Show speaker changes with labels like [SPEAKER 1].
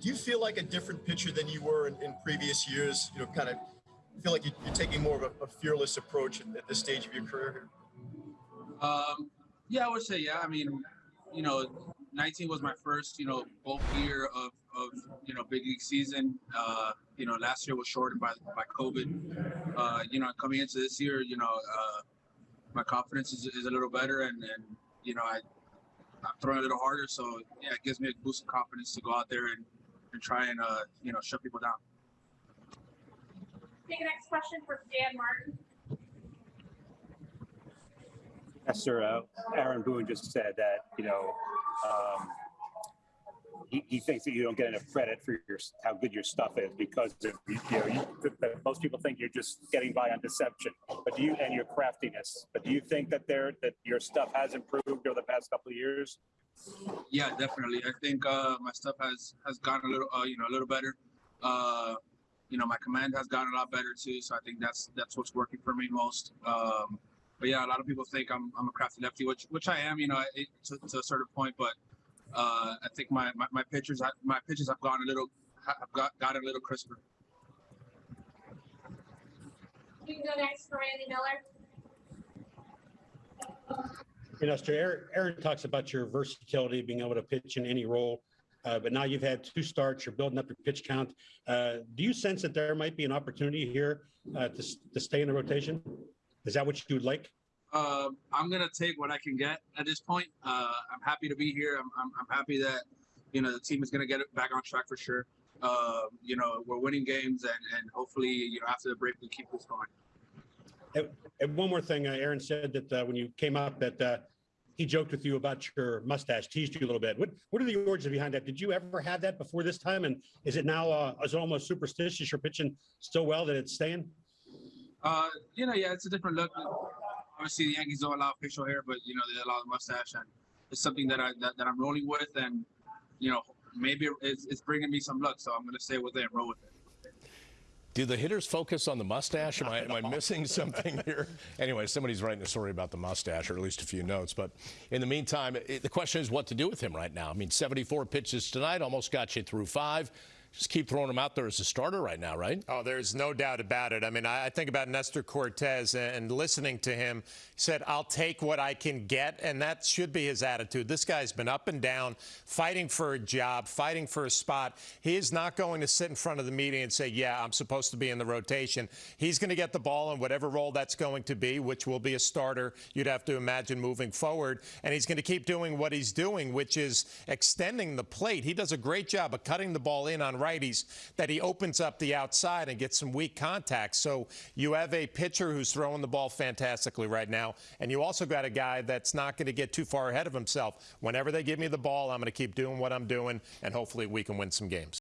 [SPEAKER 1] do you feel like a different pitcher than you were in, in previous years? You know, kind of feel like you, you're taking more of a, a fearless approach at, at this stage of your career here?
[SPEAKER 2] Um, yeah, I would say yeah. I mean, you know, 19 was my first, you know, bulk year of, of you know big league season. Uh, you know, last year was shortened by by COVID. Uh, you know, coming into this year, you know, uh, my confidence is, is a little better, and and you know, I I'm throwing a little harder, so yeah, it gives me a boost of confidence to go out there and and try and uh, you know shut people down.
[SPEAKER 3] Take the next question for Dan Martin.
[SPEAKER 4] Yes, sir. Uh, Aaron Boone just said that, you know, um, he, he thinks that you don't get enough credit for your how good your stuff is because of, you know, you, most people think you're just getting by on deception, but do you and your craftiness. But do you think that there that your stuff has improved over the past couple of years?
[SPEAKER 2] Yeah, definitely. I think uh, my stuff has has gotten a little, uh, you know, a little better. Uh, you know, my command has gotten a lot better too. So I think that's that's what's working for me most. Um, but yeah, a lot of people think I'm, I'm a crafty lefty, which which I am, you know, it, to, to a certain point. But uh, I think my, my my pitches my pitches have gone a little have got gotten a little crisper.
[SPEAKER 3] You can go next for Randy Miller.
[SPEAKER 5] You know. Aaron, talks about your versatility, being able to pitch in any role. Uh, but now you've had two starts, you're building up your pitch count. Uh, do you sense that there might be an opportunity here uh, to, to stay in the rotation? Is that what you would like?
[SPEAKER 2] Uh, I'm gonna take what I can get at this point. Uh, I'm happy to be here. I'm, I'm, I'm happy that you know the team is gonna get it back on track for sure. Uh, you know we're winning games, and, and hopefully you know after the break we keep this going.
[SPEAKER 5] And, one more thing, uh, Aaron said that uh, when you came up that uh, he joked with you about your mustache, teased you a little bit. What what are the origins behind that? Did you ever have that before this time? And is it now uh, is almost superstitious? You're pitching so well that it's staying.
[SPEAKER 2] Uh, you know, yeah, it's a different look. Obviously, the Yankees don't allow facial hair, but you know they allow the mustache, and it's something that I that, that I'm rolling with, and you know maybe it's, it's bringing me some luck, so I'm gonna stay with it and roll with it.
[SPEAKER 6] Do the hitters focus on the mustache? Am I, am I missing something here? Anyway, somebody's writing a story about the mustache, or at least a few notes. But in the meantime, it, the question is what to do with him right now. I mean, 74 pitches tonight almost got you through five just keep throwing him out there as a starter right now, right?
[SPEAKER 7] Oh, there's no doubt about it. I mean, I think about Nestor Cortes and listening to him. Said, I'll take what I can get, and that should be his attitude. This guy's been up and down, fighting for a job, fighting for a spot. He is not going to sit in front of the media and say, yeah, I'm supposed to be in the rotation. He's going to get the ball in whatever role that's going to be, which will be a starter, you'd have to imagine moving forward. And he's going to keep doing what he's doing, which is extending the plate. He does a great job of cutting the ball in on righties that he opens up the outside and gets some weak contact. So you have a pitcher who's throwing the ball fantastically right now, and you also got a guy that's not going to get too far ahead of himself. Whenever they give me the ball, I'm going to keep doing what I'm doing, and hopefully we can win some games.